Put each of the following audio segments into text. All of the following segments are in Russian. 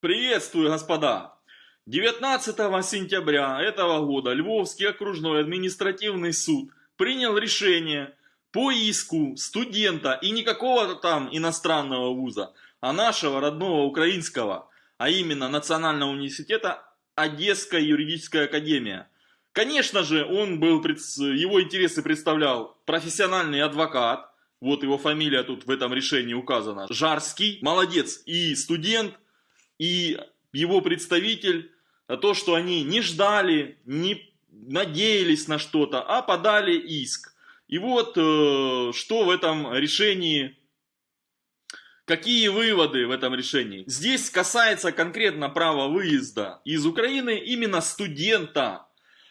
Приветствую, господа! 19 сентября этого года Львовский окружной административный суд принял решение по иску студента и не какого-то там иностранного вуза, а нашего родного украинского, а именно Национального университета Одесская юридическая академия. Конечно же, он был, его интересы представлял профессиональный адвокат, вот его фамилия тут в этом решении указана, Жарский, молодец, и студент, и его представитель, то, что они не ждали, не надеялись на что-то, а подали иск. И вот э, что в этом решении, какие выводы в этом решении. Здесь касается конкретно права выезда из Украины именно студента,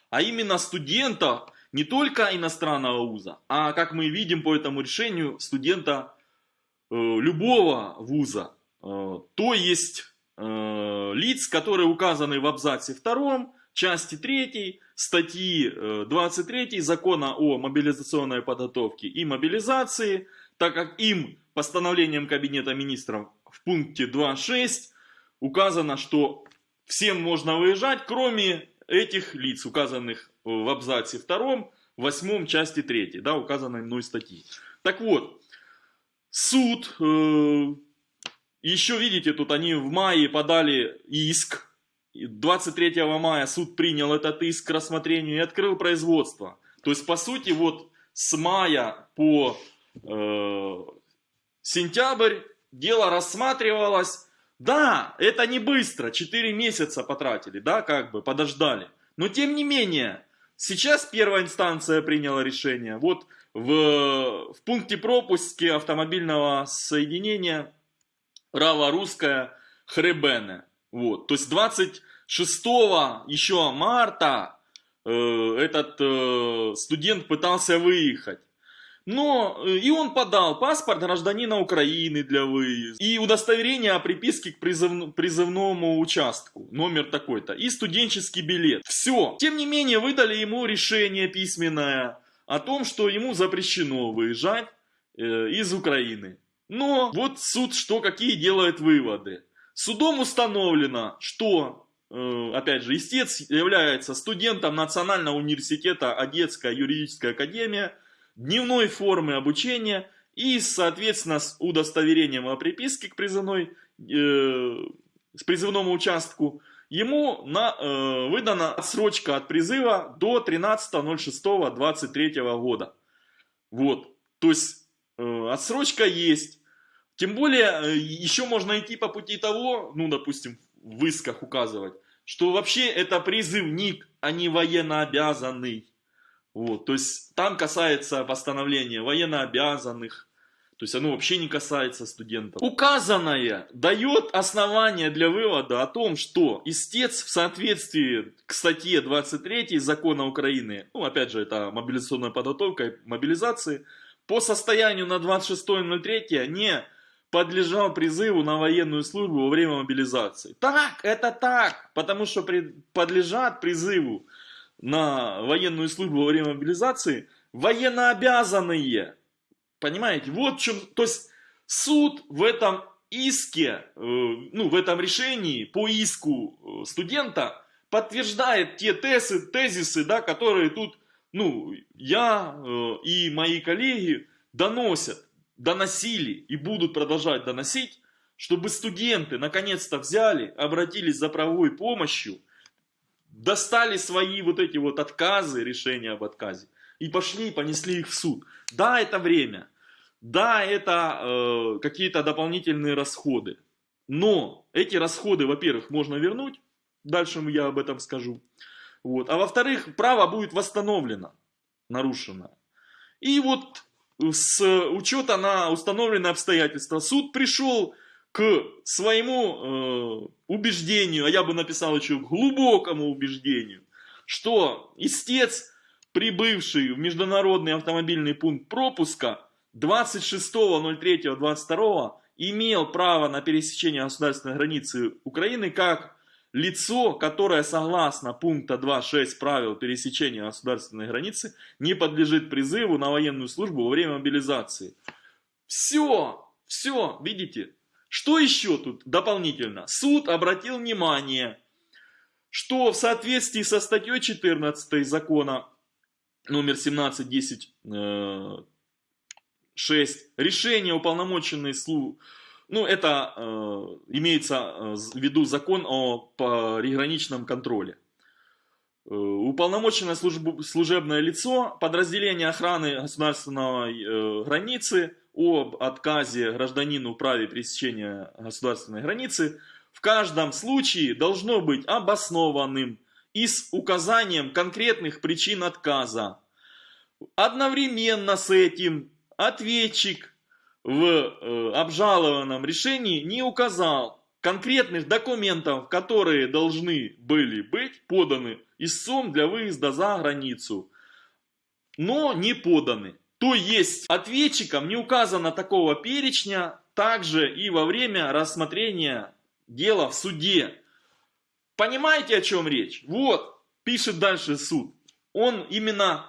а именно студента не только иностранного вуза, а как мы видим по этому решению, студента э, любого вуза. Э, то есть Э, лиц, которые указаны в абзаце 2, части 3, статьи 23 э, закона о мобилизационной подготовке и мобилизации, так как им постановлением Кабинета министров в пункте 2.6 указано, что всем можно выезжать, кроме этих лиц, указанных в абзаце 2, 8 части 3, да, указанной мной статьи. Так вот, суд э, еще видите, тут они в мае подали иск. 23 мая суд принял этот иск к рассмотрению и открыл производство. То есть, по сути, вот с мая по э, сентябрь дело рассматривалось. Да, это не быстро, 4 месяца потратили, да, как бы, подождали. Но тем не менее, сейчас первая инстанция приняла решение. Вот в, в пункте пропуски автомобильного соединения Рава русская Хребене. Вот. То есть 26 еще марта э, этот э, студент пытался выехать. Но э, и он подал паспорт гражданина Украины для выезда, и удостоверение о приписке к призыв, призывному участку, номер такой-то, и студенческий билет. Все. Тем не менее, выдали ему решение письменное о том, что ему запрещено выезжать э, из Украины. Но вот суд что, какие делает выводы. Судом установлено, что, э, опять же, истец является студентом Национального университета Одесская юридическая академия, дневной формы обучения и, соответственно, с удостоверением о приписке к призывной, э, с призывному участку, ему на, э, выдана отсрочка от призыва до 13.06.23 года. Вот, то есть э, отсрочка есть. Тем более, э, еще можно идти по пути того, ну, допустим, в исках указывать, что вообще это призывник, а не военнообязанный. Вот, то есть там касается постановления военнообязанных, то есть оно вообще не касается студентов. Указанное дает основание для вывода о том, что истец в соответствии к статье 23 закона Украины, ну опять же это мобилизационная подготовка и мобилизации, по состоянию на 26.03 не подлежал призыву на военную службу во время мобилизации. Так, это так, потому что при, подлежат призыву на военную службу во время мобилизации военнообязанные. Понимаете, вот в чем, то есть суд в этом иске, э, ну в этом решении по иску э, студента подтверждает те тезы, тезисы, да, которые тут, ну, я э, и мои коллеги доносят доносили и будут продолжать доносить, чтобы студенты наконец-то взяли, обратились за правовой помощью, достали свои вот эти вот отказы, решения об отказе, и пошли и понесли их в суд. Да, это время, да, это э, какие-то дополнительные расходы, но эти расходы, во-первых, можно вернуть, дальше я об этом скажу, вот, а во-вторых, право будет восстановлено, нарушено. И вот с учета на установленные обстоятельства. Суд пришел к своему э, убеждению, а я бы написал еще глубокому убеждению, что истец, прибывший в международный автомобильный пункт пропуска 26.03.22 имел право на пересечение государственной границы Украины как лицо, которое согласно пункта 2.6 правил пересечения государственной границы не подлежит призыву на военную службу во время мобилизации. Все, все, видите? Что еще тут дополнительно? Суд обратил внимание, что в соответствии со статьей 14 закона номер 17.10 6. Решение уполномоченной службы ну, это э, имеется э, в виду закон о приграничном контроле. Э, уполномоченное служб, служебное лицо, подразделение охраны государственной э, границы об отказе гражданину в праве пересечения государственной границы в каждом случае должно быть обоснованным и с указанием конкретных причин отказа. Одновременно с этим ответчик в э, обжалованном решении не указал конкретных документов, которые должны были быть поданы истцом для выезда за границу, но не поданы. То есть ответчикам не указано такого перечня также и во время рассмотрения дела в суде. Понимаете, о чем речь? Вот, пишет дальше суд. Он именно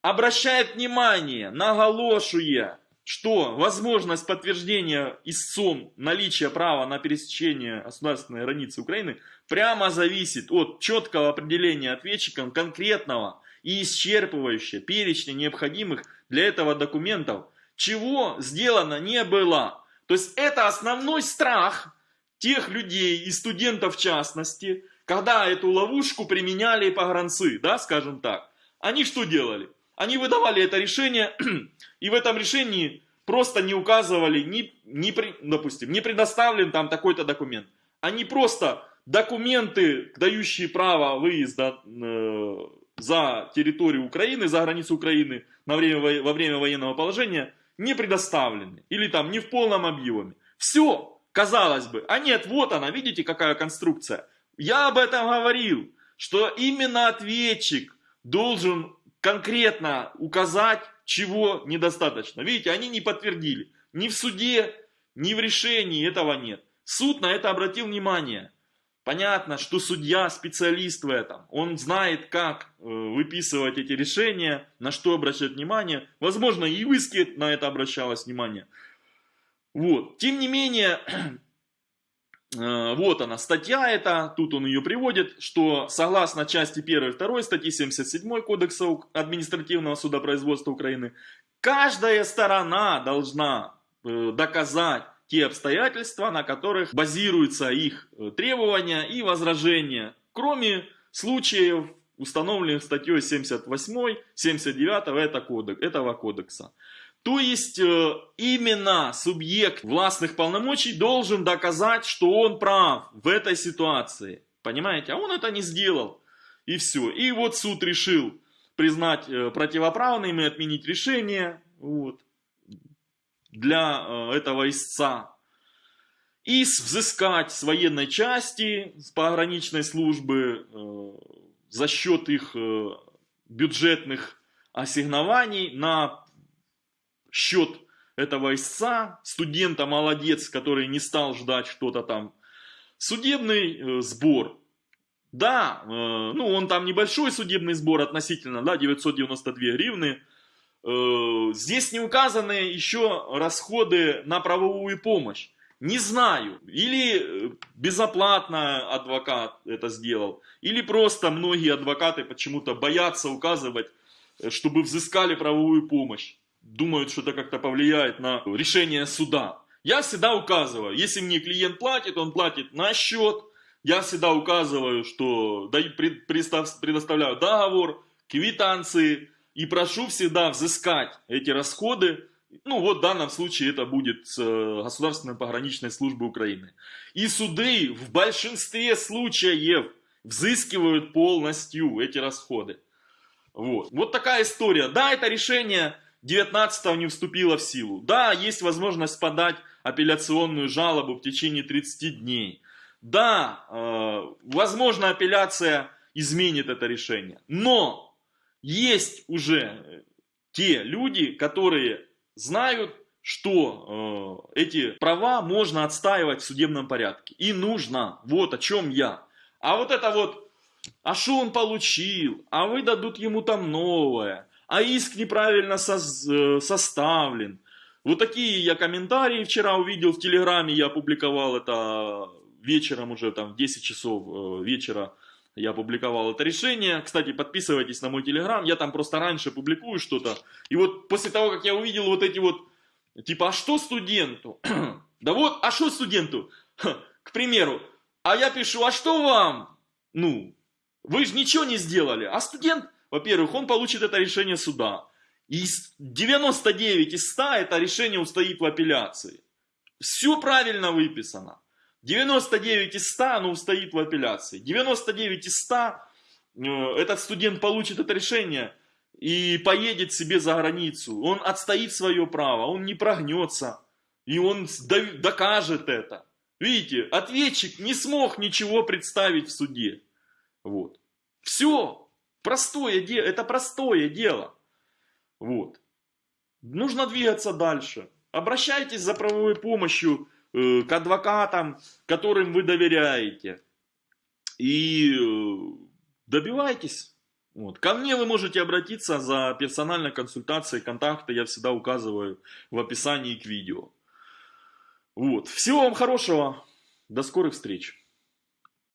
обращает внимание, наголошуя, что возможность подтверждения истцом наличия права на пересечение государственной границы Украины прямо зависит от четкого определения ответчиком конкретного и исчерпывающего перечня необходимых для этого документов, чего сделано не было. То есть это основной страх тех людей и студентов в частности, когда эту ловушку применяли погранцы, да, скажем так. Они что делали? Они выдавали это решение, и в этом решении просто не указывали, не, не, допустим, не предоставлен там такой-то документ. Они просто документы, дающие право выезда э, за территорию Украины, за границу Украины на время, во время военного положения, не предоставлены. Или там не в полном объеме. Все, казалось бы. А нет, вот она, видите, какая конструкция. Я об этом говорил, что именно ответчик должен конкретно указать, чего недостаточно. Видите, они не подтвердили. Ни в суде, ни в решении этого нет. Суд на это обратил внимание. Понятно, что судья специалист в этом. Он знает, как э, выписывать эти решения, на что обращать внимание. Возможно, и в на это обращалось внимание. Вот. Тем не менее, вот она, статья эта, тут он ее приводит, что согласно части 1 и 2 статьи 77 Кодекса административного судопроизводства Украины, каждая сторона должна э, доказать те обстоятельства, на которых базируются их э, требования и возражения, кроме случаев, установленных статьей 78, 79 этого кодекса. То есть э, именно субъект властных полномочий должен доказать, что он прав в этой ситуации. Понимаете? А он это не сделал. И все. И вот суд решил признать э, противоправным и отменить решение вот, для э, этого истца. И взыскать с военной части, с пограничной службы за счет их бюджетных ассигнований на счет этого истца, студента молодец, который не стал ждать что-то там. Судебный э, сбор. Да, э, ну он там небольшой судебный сбор относительно, да, 992 гривны. Э, здесь не указаны еще расходы на правовую помощь. Не знаю, или э, безоплатно адвокат это сделал, или просто многие адвокаты почему-то боятся указывать, э, чтобы взыскали правовую помощь думают, что это как-то повлияет на решение суда. Я всегда указываю, если мне клиент платит, он платит на счет. Я всегда указываю, что предоставляю договор, квитанции и прошу всегда взыскать эти расходы. Ну вот в данном случае это будет с э, Государственной пограничной службы Украины. И суды в большинстве случаев взыскивают полностью эти расходы. Вот. вот такая история. Да, это решение 19 не вступила в силу. Да, есть возможность подать апелляционную жалобу в течение 30 дней. Да, э, возможно апелляция изменит это решение. Но есть уже те люди, которые знают, что э, эти права можно отстаивать в судебном порядке. И нужно. Вот о чем я. А вот это вот, а что он получил, а выдадут ему там новое, а иск неправильно э, составлен. Вот такие я комментарии вчера увидел в Телеграме, я опубликовал это вечером уже, там, в 10 часов э, вечера я опубликовал это решение. Кстати, подписывайтесь на мой Телеграм, я там просто раньше публикую что-то. И вот после того, как я увидел вот эти вот, типа, а что студенту? да вот, а что студенту? К примеру, а я пишу, а что вам? Ну, вы же ничего не сделали. А студент, во-первых, он получит это решение суда. И 99 из 100 это решение устоит в апелляции. Все правильно выписано. 99 из 100 оно устоит в апелляции. 99 из 100 э, этот студент получит это решение и поедет себе за границу. Он отстоит свое право, он не прогнется. И он докажет это. Видите, ответчик не смог ничего представить в суде. Вот. Все. Простое дело. Это простое дело. Вот. Нужно двигаться дальше. Обращайтесь за правовой помощью э, к адвокатам, которым вы доверяете. И э, добивайтесь. Вот. Ко мне вы можете обратиться за персональной консультацией. Контакты я всегда указываю в описании к видео. Вот. Всего вам хорошего. До скорых встреч.